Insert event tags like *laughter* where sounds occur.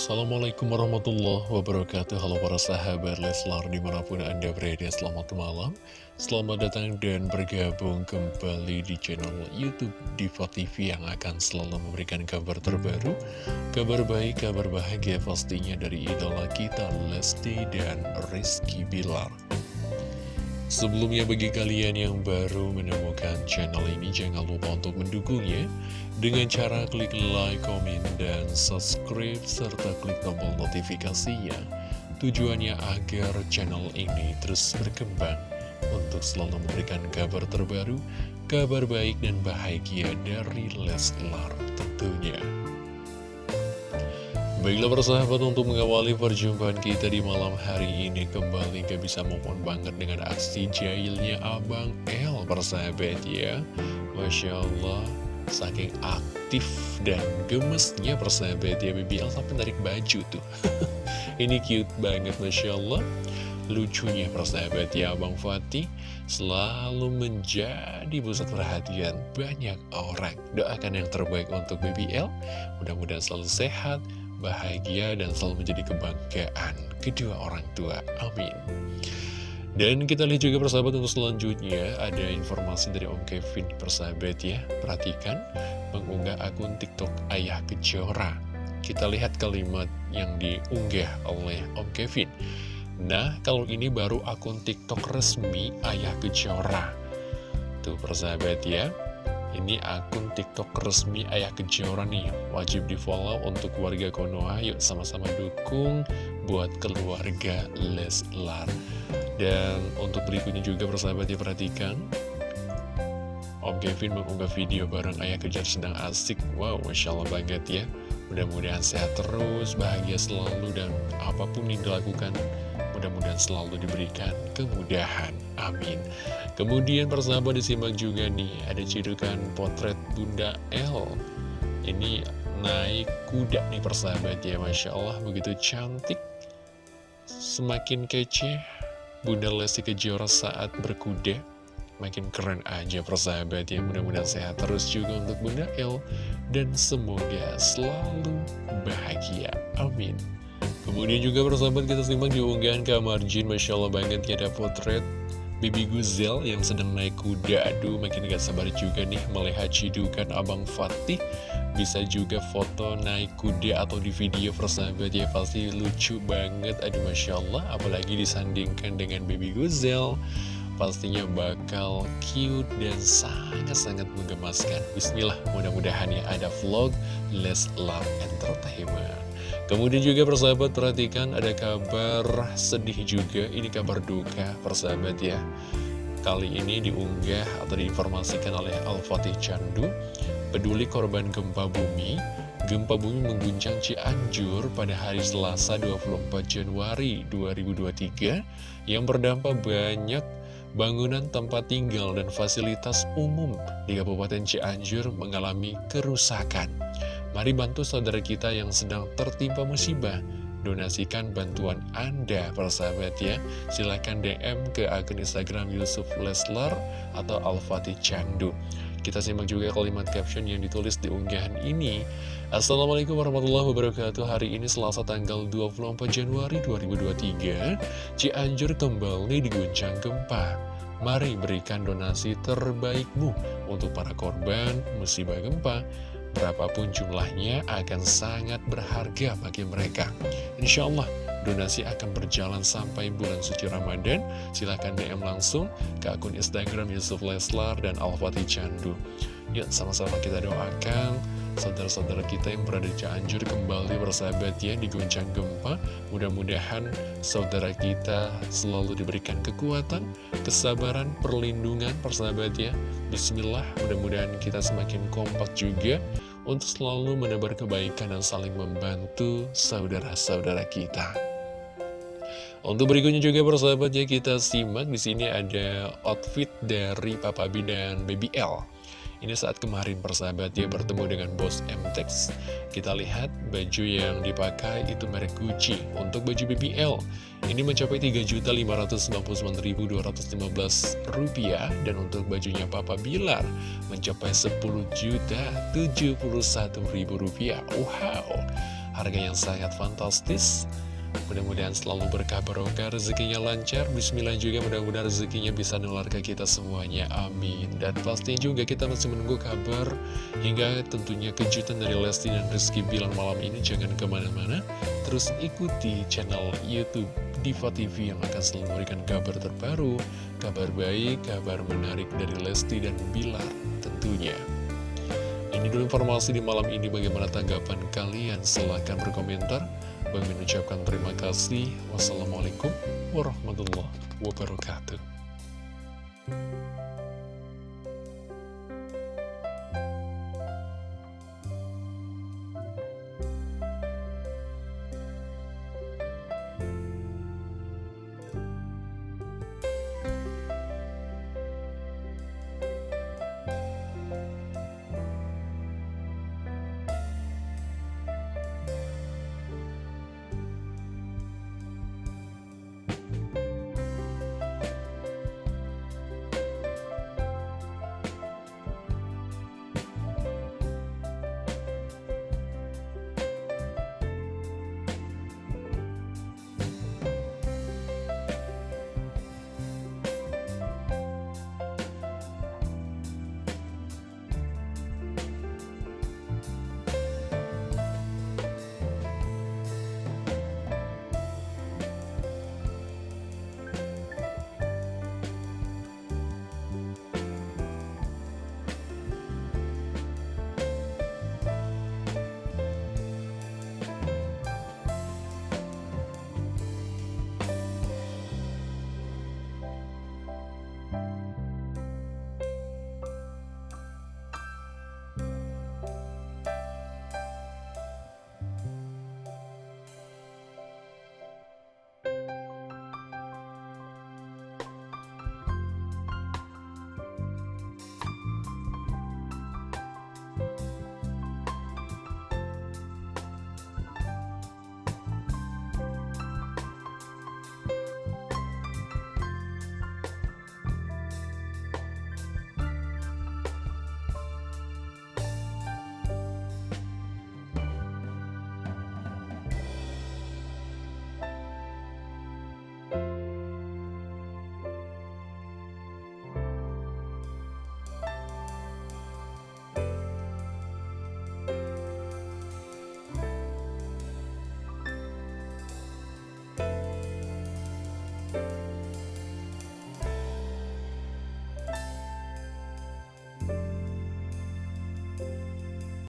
Assalamualaikum warahmatullahi wabarakatuh. Halo para sahabat Leslar di mana pun anda berada Selamat malam. Selamat datang dan bergabung kembali di channel Youtube Diva TV Yang akan selalu memberikan kabar terbaru Kabar baik, kabar bahagia pastinya dari idola kita Lesti dan Rizky Bilar Sebelumnya bagi kalian yang baru menemukan channel ini jangan lupa untuk mendukungnya dengan cara klik like, komen, dan subscribe serta klik tombol notifikasinya. Tujuannya agar channel ini terus berkembang untuk selalu memberikan kabar terbaru, kabar baik dan bahagia dari Leslar tentunya. Baiklah persahabat untuk mengawali perjumpaan kita di malam hari ini Kembali gak bisa mohon banget dengan aksi jahilnya Abang L persahabat ya. Masya Allah Saking aktif dan gemesnya persahabat ya. BBL sampai narik baju tuh. *laughs* Ini cute banget Masya Allah. Lucunya persahabat ya Abang Fatih. Selalu menjadi pusat perhatian banyak orang. Doakan yang terbaik untuk BBL Mudah-mudahan selalu sehat bahagia dan selalu menjadi kebanggaan kedua orang tua. Amin. Dan kita lihat juga persahabat untuk selanjutnya ada informasi dari Om Kevin persahabat ya. Perhatikan mengunggah akun TikTok Ayah Kejora. Kita lihat kalimat yang diunggah oleh Om Kevin. Nah, kalau ini baru akun TikTok resmi Ayah Kejora. Tuh persahabat ya. Ini akun TikTok resmi Ayah Kejora nih. Wajib di follow untuk warga Konoha. Yuk sama-sama dukung buat keluarga Leslar. Dan untuk berikutnya juga persahabat diperhatikan. Om Kevin mengunggah video bareng Ayah Kejar sedang asik. Wow, Masya Allah banget ya. Mudah-mudahan sehat terus, bahagia selalu Dan apa pun yang dilakukan Mudah-mudahan selalu diberikan kemudahan. Amin. Kemudian persahabat disimak juga nih, ada cidukan potret Bunda L. Ini naik kuda nih persahabat ya, Masya Allah begitu cantik. Semakin kece Bunda Lesti Kejora saat berkuda. Makin keren aja persahabat ya, mudah-mudahan sehat terus juga untuk Bunda L. Dan semoga selalu bahagia. Amin. Kemudian juga persahabat kita simak di unggahan kamar Jin Masya Allah banget ya ada potret Bibi Guzel yang sedang naik kuda. Aduh makin gak sabar juga nih melihat cidukan Abang Fatih. Bisa juga foto naik kuda atau di video persahabat ya Pasti lucu banget. Aduh Masya Allah Apalagi disandingkan dengan Bibi Guzel Pastinya bakal cute dan sangat-sangat menggemaskan. Bismillah mudah-mudahan ya ada vlog Let's Love Entertainment Kemudian juga persahabat perhatikan ada kabar sedih juga, ini kabar duka persahabat ya. Kali ini diunggah atau diinformasikan oleh Al-Fatih Candu, peduli korban gempa bumi. Gempa bumi mengguncang Cianjur pada hari Selasa 24 Januari 2023 yang berdampak banyak bangunan tempat tinggal dan fasilitas umum di Kabupaten Cianjur mengalami kerusakan. Mari bantu saudara kita yang sedang tertimpa musibah. Donasikan bantuan Anda, persahabat ya. Silahkan DM ke akun Instagram Yusuf Leslar atau Al-Fatih Candu. Kita simak juga kalimat caption yang ditulis di unggahan ini. Assalamualaikum warahmatullahi wabarakatuh. Hari ini Selasa tanggal 24 Januari 2023. Cianjur kembali diguncang gempa. Mari berikan donasi terbaikmu untuk para korban musibah gempa berapapun jumlahnya akan sangat berharga bagi mereka. Insya Allah donasi akan berjalan sampai bulan suci Ramadan. Silahkan DM langsung ke akun Instagram Yusuf Leslar dan Al-Fatih Candu. Yuk sama-sama kita doakan saudara-saudara kita yang berada di Cianjur kembali bersahabat ya diguncang gempa. Mudah-mudahan saudara kita selalu diberikan kekuatan, kesabaran, perlindungan persahabat ya. Bismillah, mudah-mudahan kita semakin kompak juga untuk selalu menebar kebaikan dan saling membantu saudara-saudara kita. Untuk berikutnya juga persahabat ya kita simak di sini ada outfit dari Papa B dan Baby L. Ini saat kemarin persahabat dia bertemu dengan bos MTEX Kita lihat baju yang dipakai itu merek Gucci Untuk baju BBL ini mencapai Rp3.599.215 Dan untuk bajunya Papa Bilar mencapai Rp10.071.000 Wow harga yang sangat fantastis Mudah-mudahan selalu berkah barokah, rezekinya lancar. Bismillah juga mudah-mudahan rezekinya bisa nular ke kita semuanya. Amin. Dan pasti juga kita masih menunggu kabar hingga tentunya kejutan dari Lesti dan Rizky Bilang malam ini. Jangan ke mana-mana. Terus ikuti channel Youtube Diva TV yang akan selalu memberikan kabar terbaru, kabar baik, kabar menarik dari Lesti dan Bilar tentunya. Ini dulu informasi di malam ini bagaimana tanggapan kalian? Silahkan berkomentar. Bang Min terima kasih. Wassalamualaikum warahmatullahi wabarakatuh.